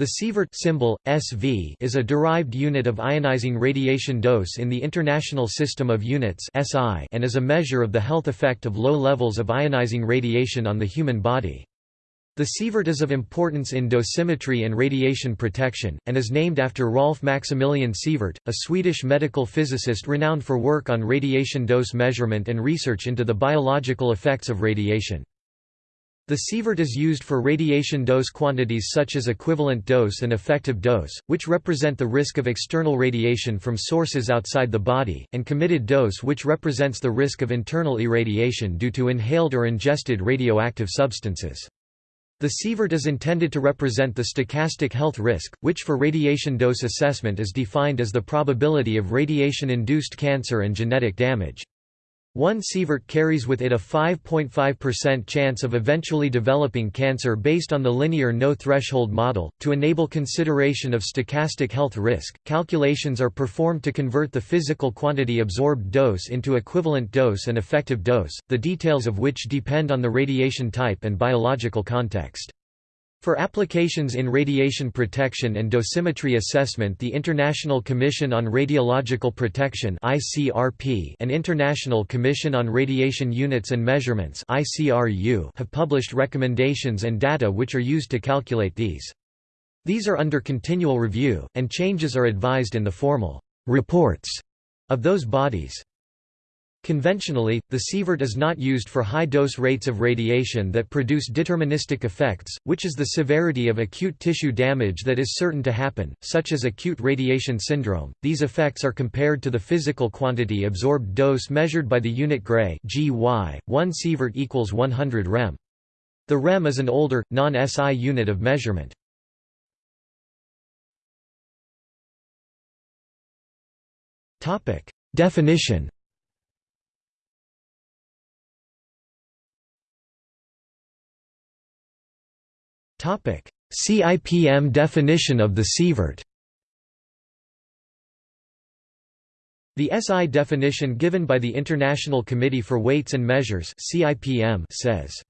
The sievert symbol, SV, is a derived unit of ionizing radiation dose in the International System of Units (SI) and is a measure of the health effect of low levels of ionizing radiation on the human body. The sievert is of importance in dosimetry and radiation protection, and is named after Rolf Maximilian Sievert, a Swedish medical physicist renowned for work on radiation dose measurement and research into the biological effects of radiation. The sievert is used for radiation dose quantities such as equivalent dose and effective dose, which represent the risk of external radiation from sources outside the body, and committed dose which represents the risk of internal irradiation due to inhaled or ingested radioactive substances. The sievert is intended to represent the stochastic health risk, which for radiation dose assessment is defined as the probability of radiation-induced cancer and genetic damage. One sievert carries with it a 5.5% chance of eventually developing cancer based on the linear no-threshold model. To enable consideration of stochastic health risk, calculations are performed to convert the physical quantity absorbed dose into equivalent dose and effective dose, the details of which depend on the radiation type and biological context. For applications in radiation protection and dosimetry assessment the International Commission on Radiological Protection and International Commission on Radiation Units and Measurements have published recommendations and data which are used to calculate these. These are under continual review, and changes are advised in the formal reports of those bodies. Conventionally, the sievert is not used for high dose rates of radiation that produce deterministic effects, which is the severity of acute tissue damage that is certain to happen, such as acute radiation syndrome. These effects are compared to the physical quantity absorbed dose measured by the unit Gray (GY). 1 sievert equals 100 rem. The rem is an older, non-SI unit of measurement. Topic: Definition CIPM definition of the sievert The SI definition given by the International Committee for Weights and Measures says,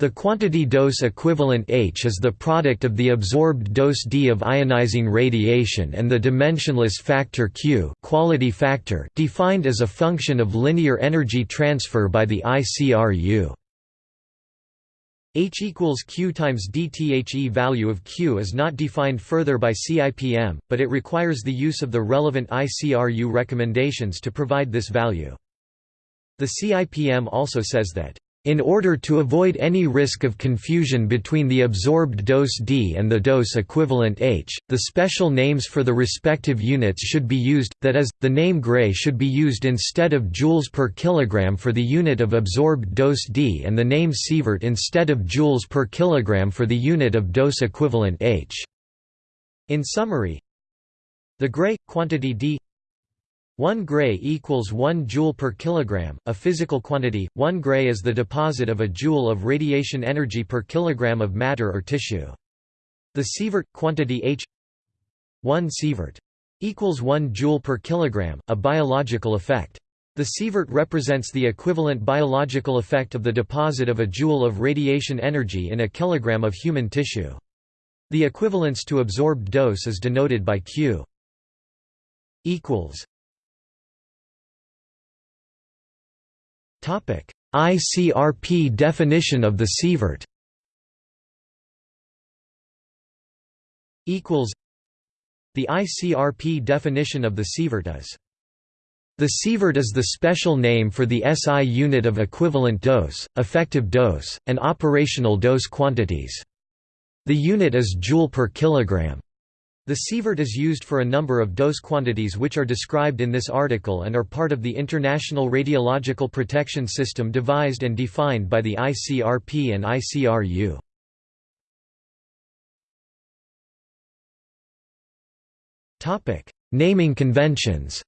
the quantity dose equivalent H is the product of the absorbed dose D of ionizing radiation and the dimensionless factor Q quality factor defined as a function of linear energy transfer by the ICRU. H equals Q times dThe value of Q is not defined further by CIPM, but it requires the use of the relevant ICRU recommendations to provide this value. The CIPM also says that in order to avoid any risk of confusion between the absorbed dose D and the dose equivalent H, the special names for the respective units should be used, that is, the name Gray should be used instead of joules per kilogram for the unit of absorbed dose D and the name Sievert instead of joules per kilogram for the unit of dose equivalent H. In summary, the Gray, quantity D 1 Gray equals 1 joule per kilogram, a physical quantity. 1 Gray is the deposit of a joule of radiation energy per kilogram of matter or tissue. The sievert quantity H 1 sievert equals 1 joule per kilogram, a biological effect. The sievert represents the equivalent biological effect of the deposit of a joule of radiation energy in a kilogram of human tissue. The equivalence to absorbed dose is denoted by Q equals ICRP definition of the sievert The ICRP definition of the sievert is the sievert is the special name for the SI unit of equivalent dose, effective dose, and operational dose quantities. The unit is joule per kilogram. The sievert is used for a number of dose quantities which are described in this article and are part of the International Radiological Protection System devised and defined by the ICRP and ICRU. Naming conventions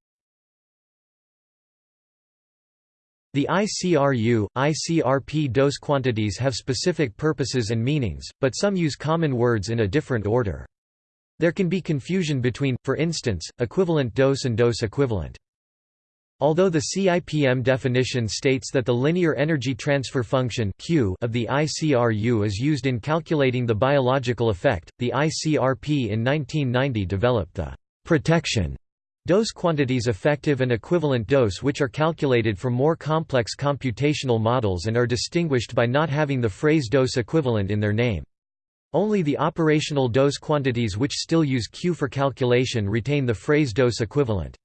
The ICRU, ICRP dose quantities have specific purposes and meanings, but some use common words in a different order. There can be confusion between, for instance, equivalent dose and dose equivalent. Although the CIPM definition states that the linear energy transfer function Q of the ICRU is used in calculating the biological effect, the ICRP in 1990 developed the protection dose quantities effective and equivalent dose which are calculated from more complex computational models and are distinguished by not having the phrase dose equivalent in their name. Only the operational dose quantities which still use Q for calculation retain the phrase dose equivalent.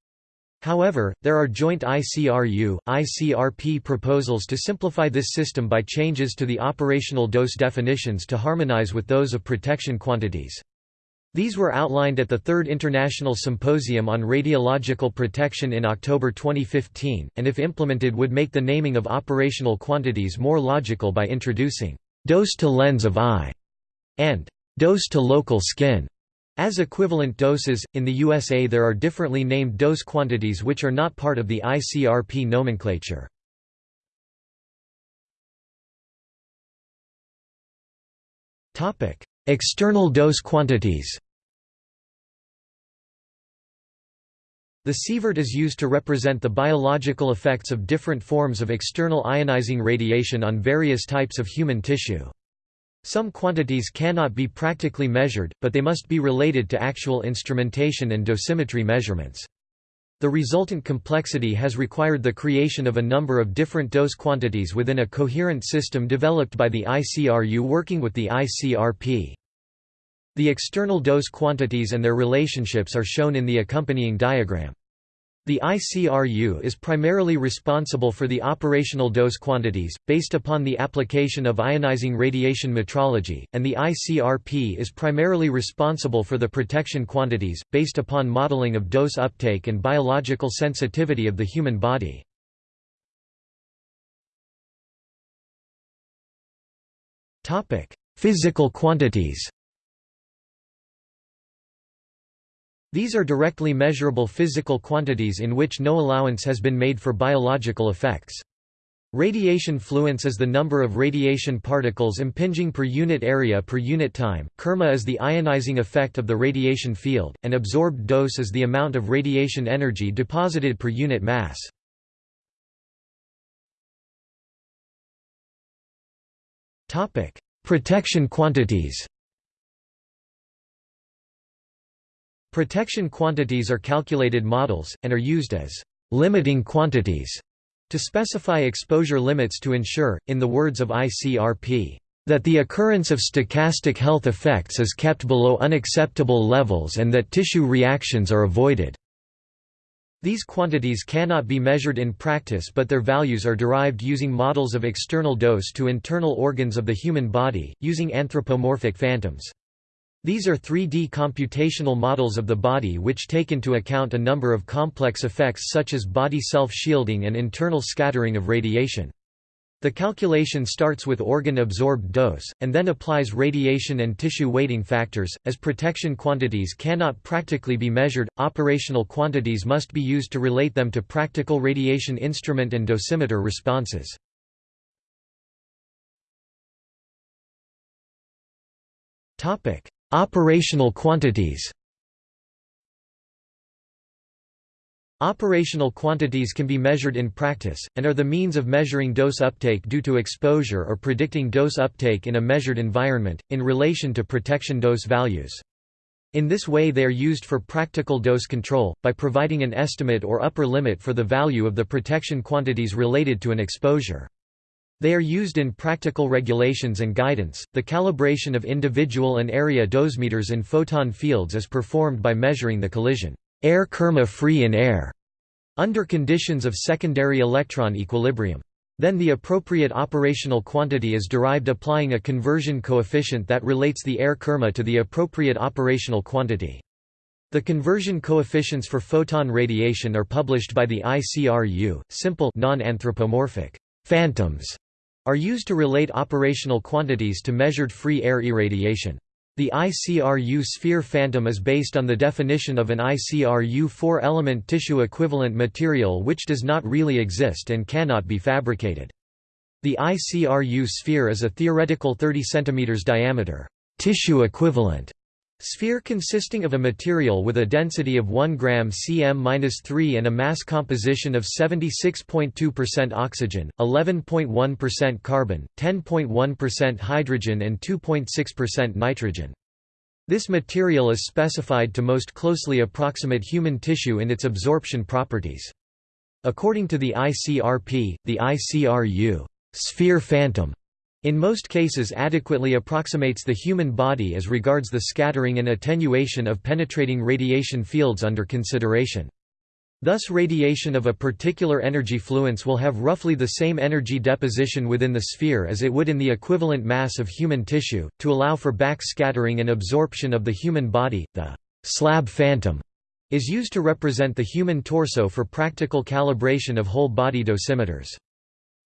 However, there are joint ICRU, ICRP proposals to simplify this system by changes to the operational dose definitions to harmonize with those of protection quantities. These were outlined at the Third International Symposium on Radiological Protection in October 2015, and if implemented would make the naming of operational quantities more logical by introducing dose to lens of eye and dose to local skin as equivalent doses, in the USA there are differently named dose quantities which are not part of the ICRP nomenclature. External dose quantities The sievert is used to represent the biological effects of different forms of external ionizing radiation on various types of human tissue. Some quantities cannot be practically measured, but they must be related to actual instrumentation and dosimetry measurements. The resultant complexity has required the creation of a number of different dose quantities within a coherent system developed by the ICRU working with the ICRP. The external dose quantities and their relationships are shown in the accompanying diagram. The ICRU is primarily responsible for the operational dose quantities, based upon the application of ionizing radiation metrology, and the ICRP is primarily responsible for the protection quantities, based upon modeling of dose uptake and biological sensitivity of the human body. Physical quantities These are directly measurable physical quantities in which no allowance has been made for biological effects. Radiation fluence is the number of radiation particles impinging per unit area per unit time, kerma is the ionizing effect of the radiation field, and absorbed dose is the amount of radiation energy deposited per unit mass. Protection quantities Protection quantities are calculated models, and are used as limiting quantities to specify exposure limits to ensure, in the words of ICRP, that the occurrence of stochastic health effects is kept below unacceptable levels and that tissue reactions are avoided. These quantities cannot be measured in practice but their values are derived using models of external dose to internal organs of the human body, using anthropomorphic phantoms. These are 3D computational models of the body which take into account a number of complex effects such as body self-shielding and internal scattering of radiation. The calculation starts with organ-absorbed dose, and then applies radiation and tissue weighting factors. As protection quantities cannot practically be measured, operational quantities must be used to relate them to practical radiation instrument and dosimeter responses. Topic: Operational quantities Operational quantities can be measured in practice, and are the means of measuring dose uptake due to exposure or predicting dose uptake in a measured environment, in relation to protection dose values. In this way they are used for practical dose control, by providing an estimate or upper limit for the value of the protection quantities related to an exposure. They are used in practical regulations and guidance. The calibration of individual and area dosimeters in photon fields is performed by measuring the collision air kerma free in air under conditions of secondary electron equilibrium. Then the appropriate operational quantity is derived applying a conversion coefficient that relates the air kerma to the appropriate operational quantity. The conversion coefficients for photon radiation are published by the ICRU, simple non-anthropomorphic phantoms are used to relate operational quantities to measured free air irradiation. The ICRU sphere phantom is based on the definition of an ICRU four-element tissue equivalent material which does not really exist and cannot be fabricated. The ICRU sphere is a theoretical 30 cm diameter tissue equivalent Sphere consisting of a material with a density of 1 gram cm-3 and a mass composition of 76.2% oxygen, 11.1% carbon, 10.1% hydrogen and 2.6% nitrogen. This material is specified to most closely approximate human tissue in its absorption properties. According to the ICRP, the ICRU sphere phantom in most cases adequately approximates the human body as regards the scattering and attenuation of penetrating radiation fields under consideration. Thus radiation of a particular energy fluence will have roughly the same energy deposition within the sphere as it would in the equivalent mass of human tissue. To allow for backscattering and absorption of the human body, the slab phantom is used to represent the human torso for practical calibration of whole body dosimeters.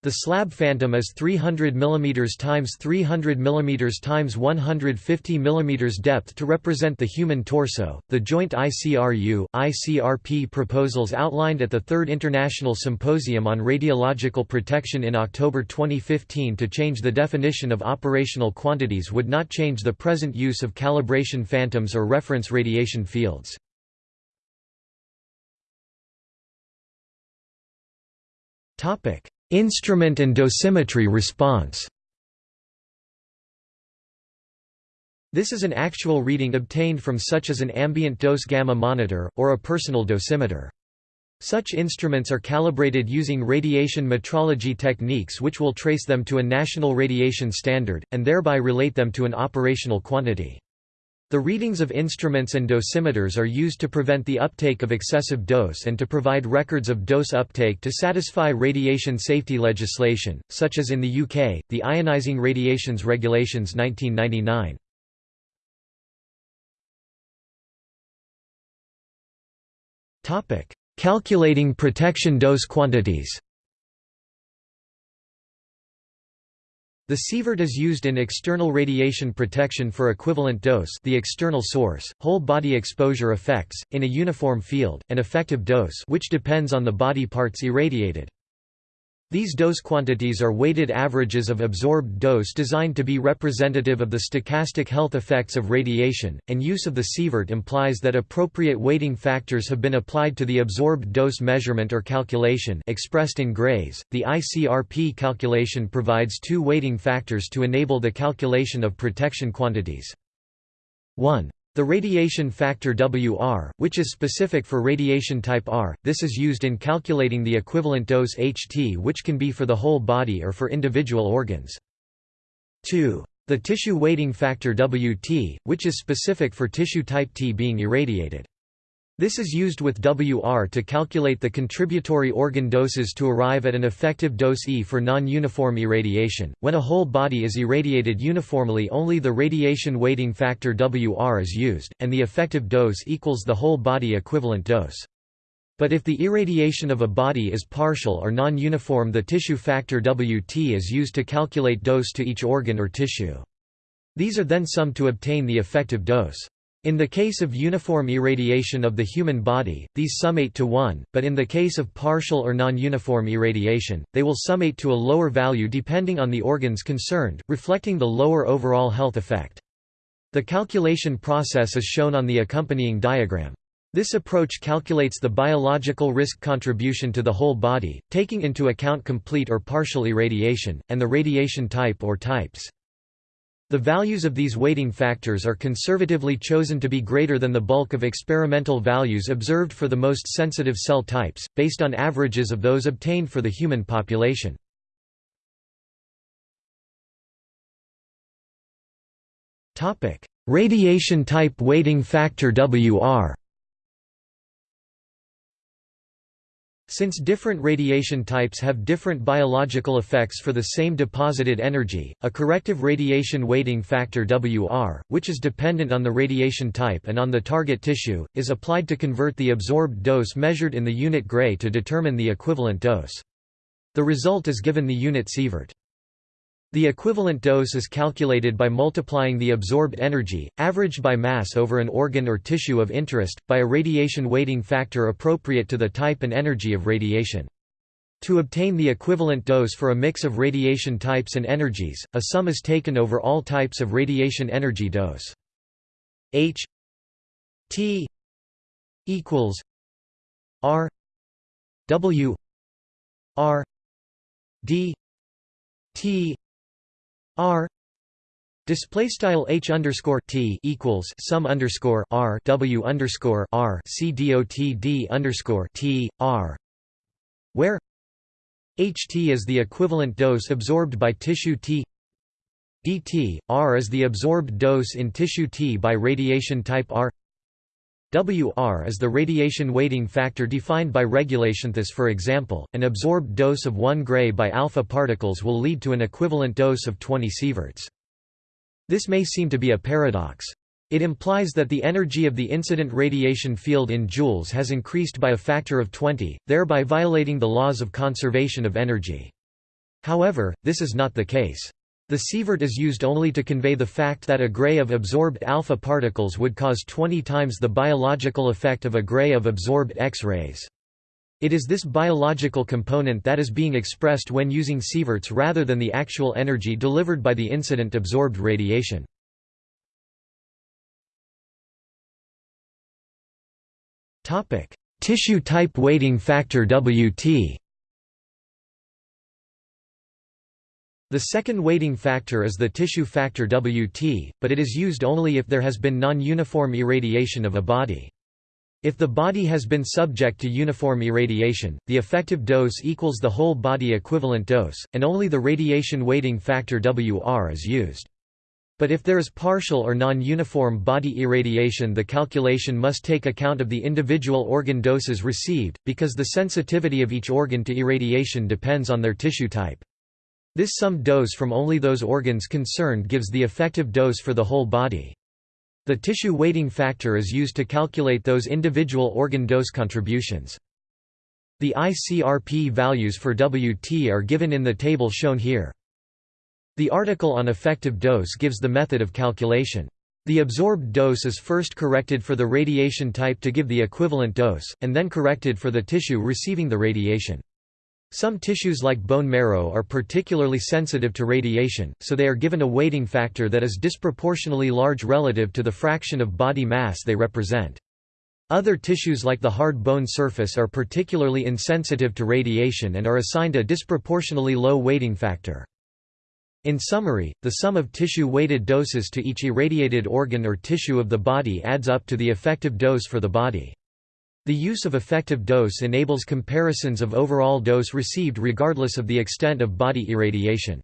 The slab phantom is 300 mm times 300 mm times 150 mm depth to represent the human torso. The joint ICRU ICRP proposals outlined at the Third International Symposium on Radiological Protection in October 2015 to change the definition of operational quantities would not change the present use of calibration phantoms or reference radiation fields. Topic Instrument and dosimetry response This is an actual reading obtained from such as an ambient dose gamma monitor, or a personal dosimeter. Such instruments are calibrated using radiation metrology techniques which will trace them to a national radiation standard, and thereby relate them to an operational quantity. The readings of instruments and dosimeters are used to prevent the uptake of excessive dose and to provide records of dose uptake to satisfy radiation safety legislation, such as in the UK, the Ionizing Radiations Regulations 1999. Calculating protection dose quantities The sievert is used in external radiation protection for equivalent dose the external source, whole body exposure effects, in a uniform field, and effective dose which depends on the body parts irradiated. These dose quantities are weighted averages of absorbed dose designed to be representative of the stochastic health effects of radiation, and use of the sievert implies that appropriate weighting factors have been applied to the absorbed dose measurement or calculation expressed in grays. The ICRP calculation provides two weighting factors to enable the calculation of protection quantities. 1. The radiation factor WR, which is specific for radiation type R, this is used in calculating the equivalent dose HT which can be for the whole body or for individual organs. 2. The tissue weighting factor WT, which is specific for tissue type T being irradiated. This is used with WR to calculate the contributory organ doses to arrive at an effective dose E for non-uniform irradiation. When a whole body is irradiated uniformly only the radiation weighting factor WR is used, and the effective dose equals the whole body equivalent dose. But if the irradiation of a body is partial or non-uniform the tissue factor WT is used to calculate dose to each organ or tissue. These are then summed to obtain the effective dose. In the case of uniform irradiation of the human body, these summate to 1, but in the case of partial or non-uniform irradiation, they will summate to a lower value depending on the organs concerned, reflecting the lower overall health effect. The calculation process is shown on the accompanying diagram. This approach calculates the biological risk contribution to the whole body, taking into account complete or partial irradiation, and the radiation type or types. The values of these weighting factors are conservatively chosen to be greater than the bulk of experimental values observed for the most sensitive cell types, based on averages of those obtained for the human population. Radiation type weighting factor WR Since different radiation types have different biological effects for the same deposited energy, a corrective radiation weighting factor WR, which is dependent on the radiation type and on the target tissue, is applied to convert the absorbed dose measured in the unit gray to determine the equivalent dose. The result is given the unit sievert. The equivalent dose is calculated by multiplying the absorbed energy, averaged by mass over an organ or tissue of interest, by a radiation weighting factor appropriate to the type and energy of radiation. To obtain the equivalent dose for a mix of radiation types and energies, a sum is taken over all types of radiation energy dose. H T equals R W R D T R Display style h underscore t equals sum underscore r w underscore r c dot d underscore t r, where ht is the equivalent dose absorbed by tissue t dt r is the absorbed dose in tissue t by radiation type r WR is the radiation weighting factor defined by regulation. Thus, for example, an absorbed dose of 1 gray by alpha particles will lead to an equivalent dose of 20 sieverts. This may seem to be a paradox. It implies that the energy of the incident radiation field in joules has increased by a factor of 20, thereby violating the laws of conservation of energy. However, this is not the case. The sievert is used only to convey the fact that a gray of absorbed alpha particles would cause 20 times the biological effect of a gray of absorbed X-rays. It is this biological component that is being expressed when using sieverts rather than the actual energy delivered by the incident absorbed radiation. Tissue type weighting factor WT The second weighting factor is the tissue factor WT, but it is used only if there has been non-uniform irradiation of a body. If the body has been subject to uniform irradiation, the effective dose equals the whole body equivalent dose, and only the radiation weighting factor WR is used. But if there is partial or non-uniform body irradiation the calculation must take account of the individual organ doses received, because the sensitivity of each organ to irradiation depends on their tissue type. This sum dose from only those organs concerned gives the effective dose for the whole body. The tissue weighting factor is used to calculate those individual organ dose contributions. The ICRP values for WT are given in the table shown here. The article on effective dose gives the method of calculation. The absorbed dose is first corrected for the radiation type to give the equivalent dose, and then corrected for the tissue receiving the radiation. Some tissues like bone marrow are particularly sensitive to radiation, so they are given a weighting factor that is disproportionately large relative to the fraction of body mass they represent. Other tissues like the hard bone surface are particularly insensitive to radiation and are assigned a disproportionately low weighting factor. In summary, the sum of tissue-weighted doses to each irradiated organ or tissue of the body adds up to the effective dose for the body. The use of effective dose enables comparisons of overall dose received regardless of the extent of body irradiation.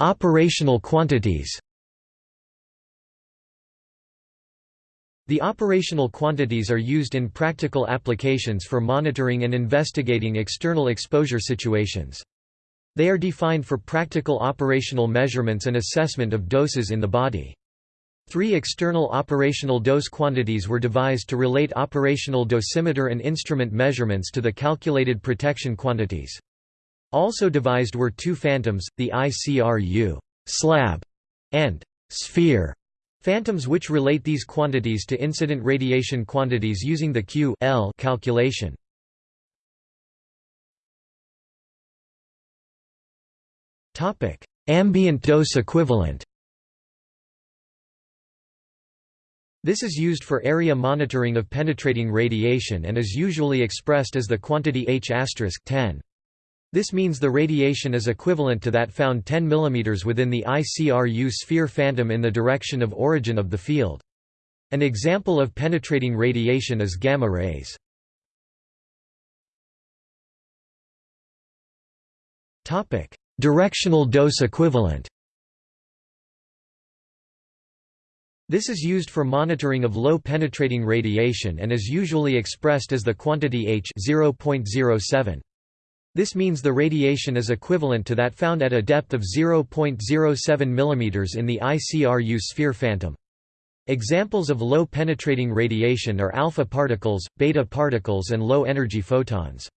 Operational quantities The operational quantities are used in practical applications for monitoring and investigating external exposure situations. They are defined for practical operational measurements and assessment of doses in the body. Three external operational dose quantities were devised to relate operational dosimeter and instrument measurements to the calculated protection quantities. Also devised were two phantoms, the ICRU slab and sphere phantoms which relate these quantities to incident radiation quantities using the Q L calculation. Topic: Ambient dose equivalent. This is used for area monitoring of penetrating radiation and is usually expressed as the quantity H 10. This means the radiation is equivalent to that found 10 mm within the ICRU sphere phantom in the direction of origin of the field. An example of penetrating radiation is gamma rays. Topic: Directional dose equivalent This is used for monitoring of low penetrating radiation and is usually expressed as the quantity H 0.07. This means the radiation is equivalent to that found at a depth of 0.07 mm in the ICRU sphere phantom. Examples of low penetrating radiation are alpha particles, beta particles and low energy photons.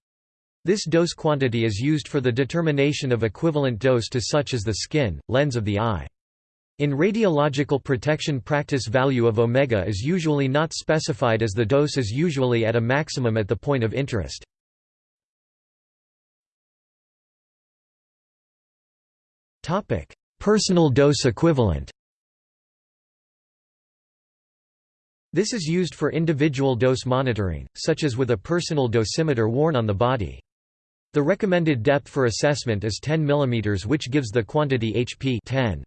This dose quantity is used for the determination of equivalent dose to such as the skin, lens of the eye. In radiological protection practice value of omega is usually not specified as the dose is usually at a maximum at the point of interest. Personal dose equivalent This is used for individual dose monitoring, such as with a personal dosimeter worn on the body. The recommended depth for assessment is 10 mm which gives the quantity HP 10.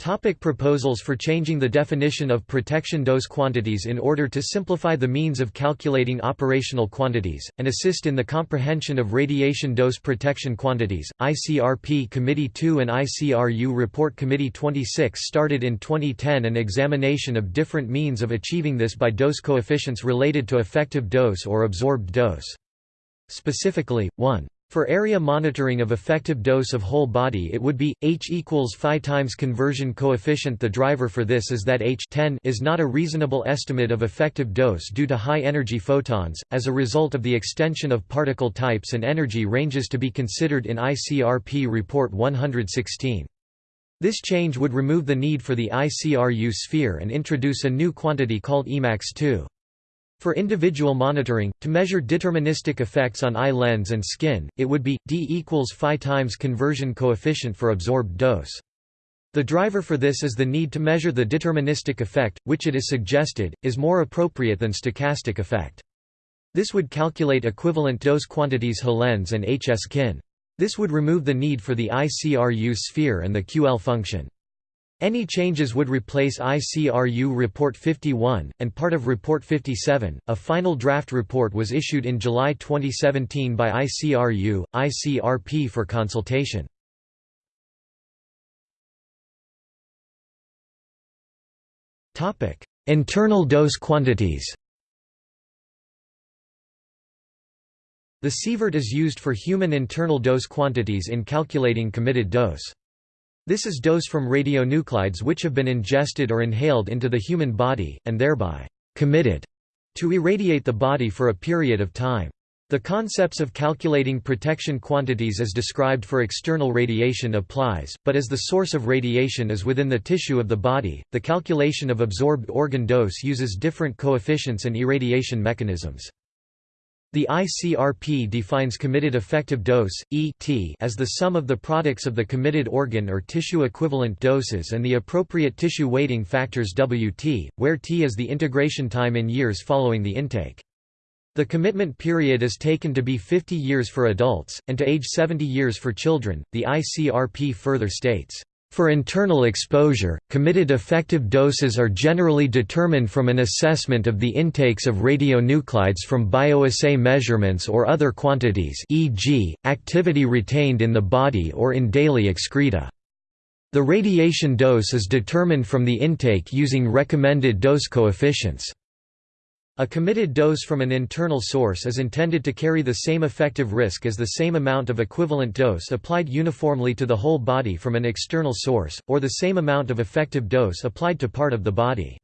Topic proposals for changing the definition of protection dose quantities in order to simplify the means of calculating operational quantities, and assist in the comprehension of radiation dose protection quantities. ICRP Committee 2 and ICRU Report Committee 26 started in 2010 an examination of different means of achieving this by dose coefficients related to effective dose or absorbed dose. Specifically, 1. For area monitoring of effective dose of whole body it would be, H equals phi times conversion coefficient The driver for this is that H 10 is not a reasonable estimate of effective dose due to high energy photons, as a result of the extension of particle types and energy ranges to be considered in ICRP Report 116. This change would remove the need for the ICRU sphere and introduce a new quantity called Emax2. For individual monitoring, to measure deterministic effects on eye lens and skin, it would be, d equals phi times conversion coefficient for absorbed dose. The driver for this is the need to measure the deterministic effect, which it is suggested, is more appropriate than stochastic effect. This would calculate equivalent dose quantities H lens and HS kin. This would remove the need for the ICRU sphere and the QL function. Any changes would replace ICRU Report 51, and part of Report 57. A final draft report was issued in July 2017 by ICRU, ICRP for consultation. Internal dose quantities The sievert is used for human internal dose quantities in calculating committed dose. This is dose from radionuclides which have been ingested or inhaled into the human body, and thereby committed to irradiate the body for a period of time. The concepts of calculating protection quantities as described for external radiation applies, but as the source of radiation is within the tissue of the body, the calculation of absorbed organ dose uses different coefficients and irradiation mechanisms. The ICRP defines committed effective dose ET as the sum of the products of the committed organ or tissue equivalent doses and the appropriate tissue weighting factors WT, where T is the integration time in years following the intake. The commitment period is taken to be 50 years for adults, and to age 70 years for children. The ICRP further states, for internal exposure, committed effective doses are generally determined from an assessment of the intakes of radionuclides from bioassay measurements or other quantities e.g., activity retained in the body or in daily excreta. The radiation dose is determined from the intake using recommended dose coefficients. A committed dose from an internal source is intended to carry the same effective risk as the same amount of equivalent dose applied uniformly to the whole body from an external source, or the same amount of effective dose applied to part of the body.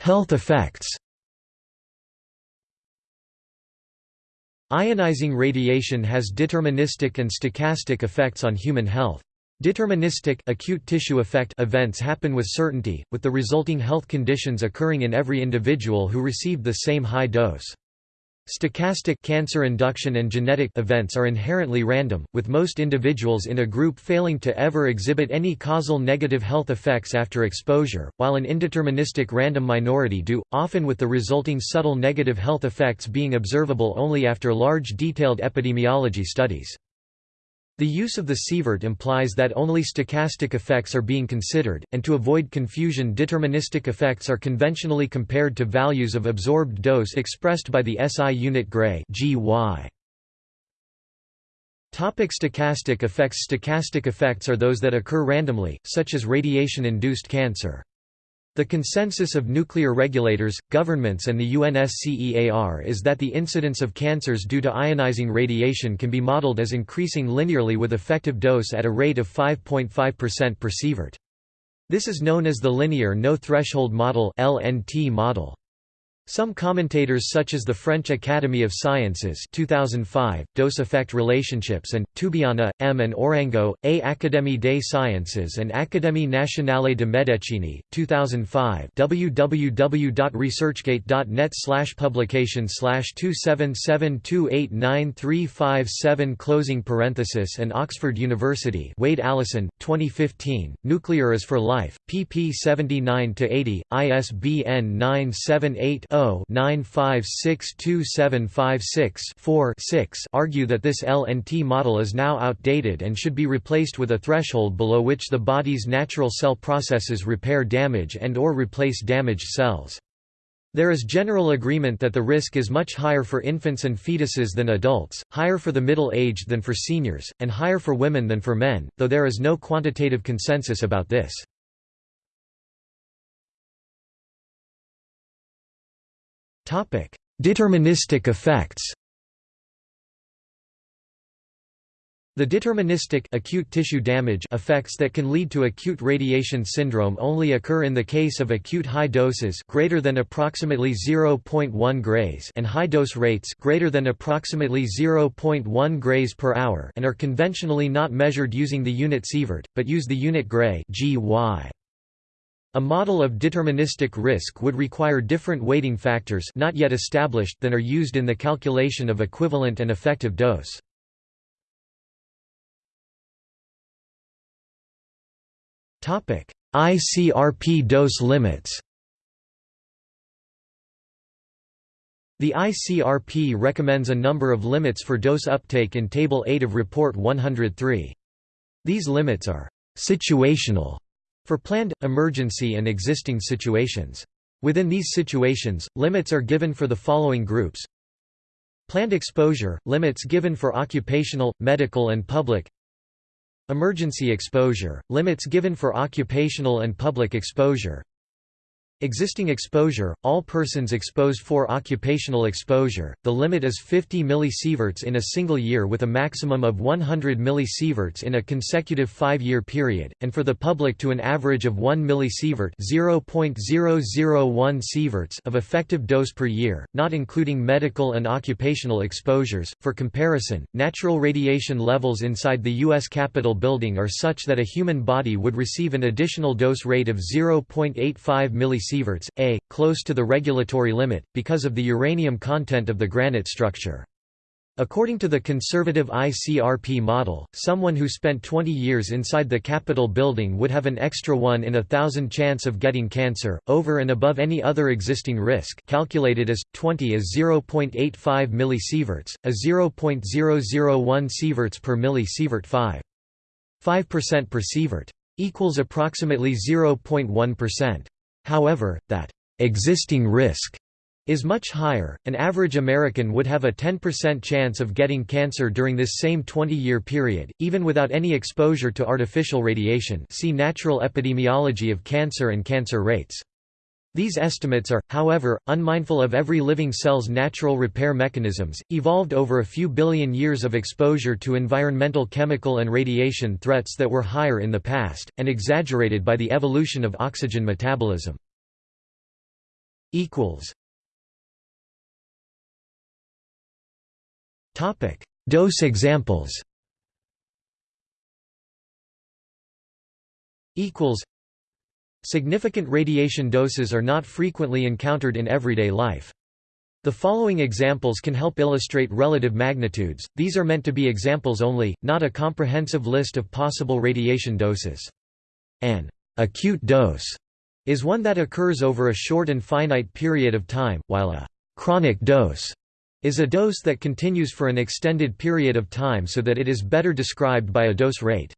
Health effects Ionizing radiation has deterministic and stochastic effects on human health. Deterministic acute tissue effect events happen with certainty, with the resulting health conditions occurring in every individual who received the same high dose. Stochastic cancer induction and genetic events are inherently random, with most individuals in a group failing to ever exhibit any causal negative health effects after exposure, while an indeterministic random minority do, often with the resulting subtle negative health effects being observable only after large detailed epidemiology studies. The use of the sievert implies that only stochastic effects are being considered, and to avoid confusion deterministic effects are conventionally compared to values of absorbed dose expressed by the SI unit Gray GY. Topic stochastic effects Stochastic effects are those that occur randomly, such as radiation-induced cancer. The consensus of nuclear regulators, governments and the UNSCEAR is that the incidence of cancers due to ionizing radiation can be modeled as increasing linearly with effective dose at a rate of 5.5% per sievert. This is known as the linear no threshold model (LNT model). Some commentators such as the French Academy of Sciences 2005, Dose-effect relationships and, Tubiana, M. and Aurengo, A. Académie des Sciences and Académie nationale de Médecine, 2005 www.researchgate.net slash publication slash 277289357 closing parenthesis and Oxford University Wade Allison, 2015, Nuclear is for Life, pp 79–80, ISBN 978 0 0-9562756-4-6 argue that this LNT model is now outdated and should be replaced with a threshold below which the body's natural cell processes repair damage and or replace damaged cells. There is general agreement that the risk is much higher for infants and fetuses than adults, higher for the middle-aged than for seniors, and higher for women than for men, though there is no quantitative consensus about this. Deterministic effects The deterministic acute tissue damage effects that can lead to acute radiation syndrome only occur in the case of acute high doses greater than approximately 0.1 grays and high dose rates greater than approximately 0.1 grays per hour and are conventionally not measured using the unit sievert, but use the unit gray GY. A model of deterministic risk would require different weighting factors not yet established than are used in the calculation of equivalent and effective dose. ICRP dose limits The ICRP recommends a number of limits for dose uptake in Table 8 of Report 103. These limits are situational for planned, emergency and existing situations. Within these situations, limits are given for the following groups. Planned exposure – limits given for occupational, medical and public. Emergency exposure – limits given for occupational and public exposure Existing exposure – All persons exposed for occupational exposure, the limit is 50 millisieverts in a single year with a maximum of 100 millisieverts in a consecutive five-year period, and for the public to an average of 1 millisievert sieverts of effective dose per year, not including medical and occupational exposures. For comparison, natural radiation levels inside the U.S. Capitol building are such that a human body would receive an additional dose rate of 0.85 millisieverts sieverts, a, close to the regulatory limit, because of the uranium content of the granite structure. According to the conservative ICRP model, someone who spent 20 years inside the Capitol building would have an extra 1 in a thousand chance of getting cancer, over and above any other existing risk calculated as, 20 as 0.85 millisieverts, a 0.001 sieverts per millisievert 5. 5% per sievert. Equals approximately 0.1%. However, that existing risk is much higher. An average American would have a 10% chance of getting cancer during this same 20-year period, even without any exposure to artificial radiation. See Natural epidemiology of cancer and cancer rates. These estimates are, however, unmindful of every living cell's natural repair mechanisms, evolved over a few billion years of exposure to environmental chemical and radiation threats that were higher in the past, and exaggerated by the evolution of oxygen metabolism. Dose examples Significant radiation doses are not frequently encountered in everyday life. The following examples can help illustrate relative magnitudes, these are meant to be examples only, not a comprehensive list of possible radiation doses. An acute dose is one that occurs over a short and finite period of time, while a chronic dose is a dose that continues for an extended period of time so that it is better described by a dose rate.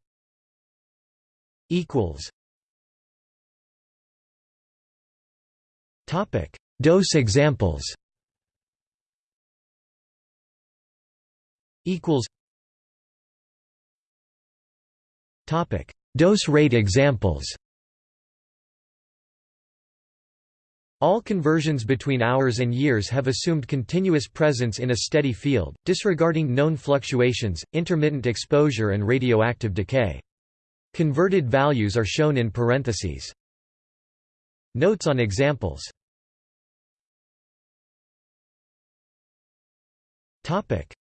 Topic: Dose examples. Equals. Topic: Dose rate examples. All conversions between hours and years have assumed continuous presence in a steady field, disregarding known fluctuations, intermittent exposure and radioactive decay. Converted values are shown in parentheses. Notes on examples.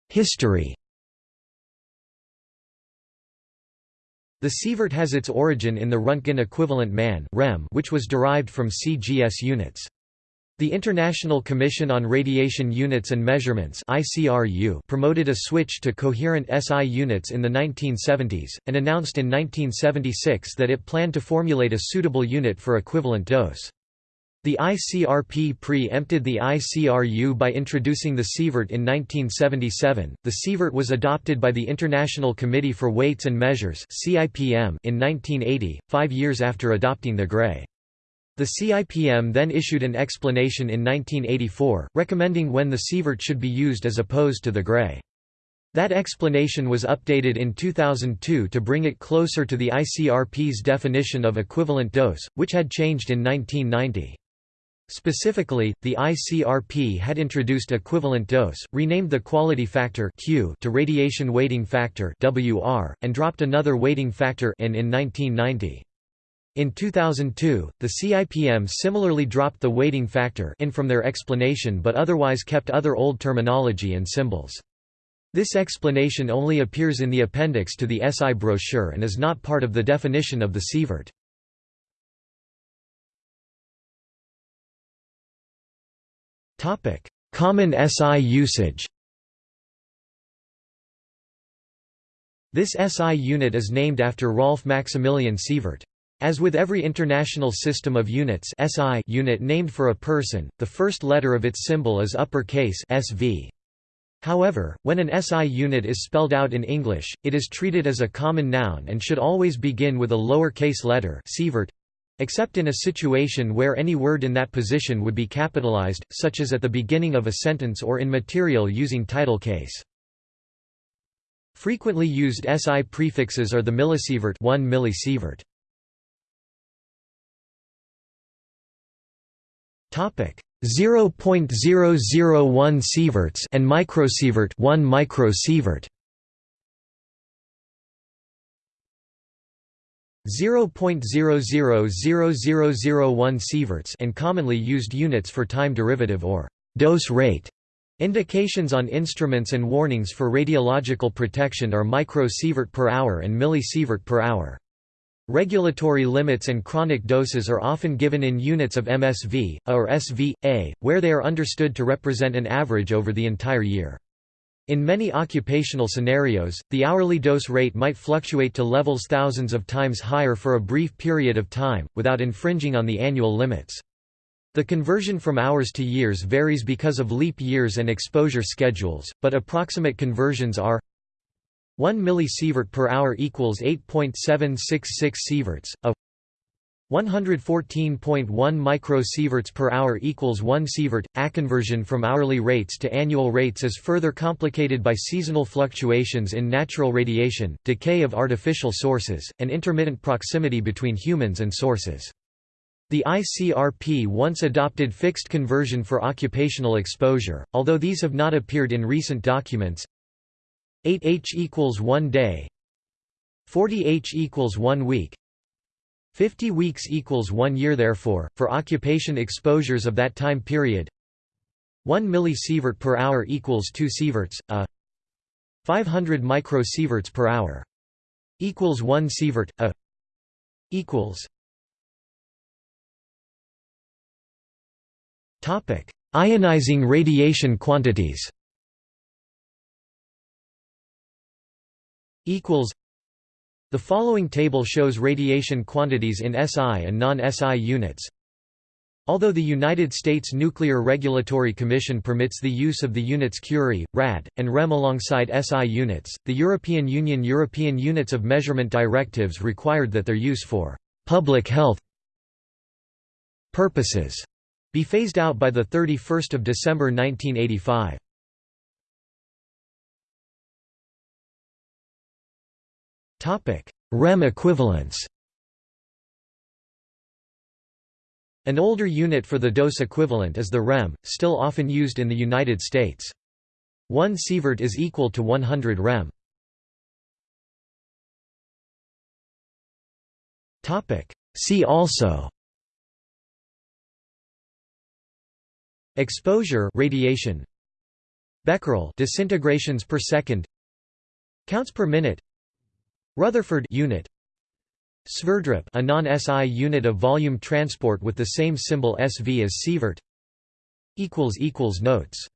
History. The sievert has its origin in the Röntgen equivalent man which was derived from CGS units. The International Commission on Radiation Units and Measurements promoted a switch to coherent SI units in the 1970s, and announced in 1976 that it planned to formulate a suitable unit for equivalent dose. The ICRP pre-empted the ICRU by introducing the sievert in 1977. The sievert was adopted by the International Committee for Weights and Measures (CIPM) in 1980, 5 years after adopting the Gray. The CIPM then issued an explanation in 1984, recommending when the sievert should be used as opposed to the Gray. That explanation was updated in 2002 to bring it closer to the ICRP's definition of equivalent dose, which had changed in 1990. Specifically, the ICRP had introduced equivalent dose, renamed the quality factor Q to radiation weighting factor WR, and dropped another weighting factor in 1990. In 2002, the CIPM similarly dropped the weighting factor N from their explanation but otherwise kept other old terminology and symbols. This explanation only appears in the appendix to the SI brochure and is not part of the definition of the sievert. Common SI usage This SI unit is named after Rolf Maximilian Sievert. As with every international system of units SI unit named for a person, the first letter of its symbol is uppercase SV. However, when an SI unit is spelled out in English, it is treated as a common noun and should always begin with a lower-case letter except in a situation where any word in that position would be capitalized, such as at the beginning of a sentence or in material using title case. Frequently used SI prefixes are the millisievert 1 millisievert. Topic 0.001 sieverts and microsievert 1 microsievert. 0.000001 sieverts and commonly used units for time derivative or dose rate. Indications on instruments and warnings for radiological protection are microsievert per hour and millisievert per hour. Regulatory limits and chronic doses are often given in units of MSV, A or SV, A, where they are understood to represent an average over the entire year. In many occupational scenarios, the hourly dose rate might fluctuate to levels thousands of times higher for a brief period of time, without infringing on the annual limits. The conversion from hours to years varies because of leap years and exposure schedules, but approximate conversions are 1 millisievert per hour equals 8.766 sieverts, a 114.1 microsieverts per hour equals 1 sievert. A conversion from hourly rates to annual rates is further complicated by seasonal fluctuations in natural radiation, decay of artificial sources, and intermittent proximity between humans and sources. The ICRP once adopted fixed conversion for occupational exposure, although these have not appeared in recent documents. 8h equals 1 day 40h equals 1 week 50 weeks equals 1 year. Therefore for occupation exposures of that time period 1 millisievert per hour equals 2 sieverts a 500 microsieverts per hour equals 1 sievert a equals topic ionizing radiation quantities equals The following table shows radiation quantities in SI and non-SI units. Although the United States Nuclear Regulatory Commission permits the use of the units Curie, Rad, and REM alongside SI units, the European Union European Units of Measurement directives required that their use for public health purposes be phased out by 31 December 1985. REM equivalence. An older unit for the dose equivalent is the rem, still often used in the United States. 1 sievert is equal to 100 rem. Topic: See also Exposure radiation Becquerel disintegrations per second Counts per minute Rutherford unit. Sverdrup a non-SI unit of volume transport with the same symbol SV as sievert. Notes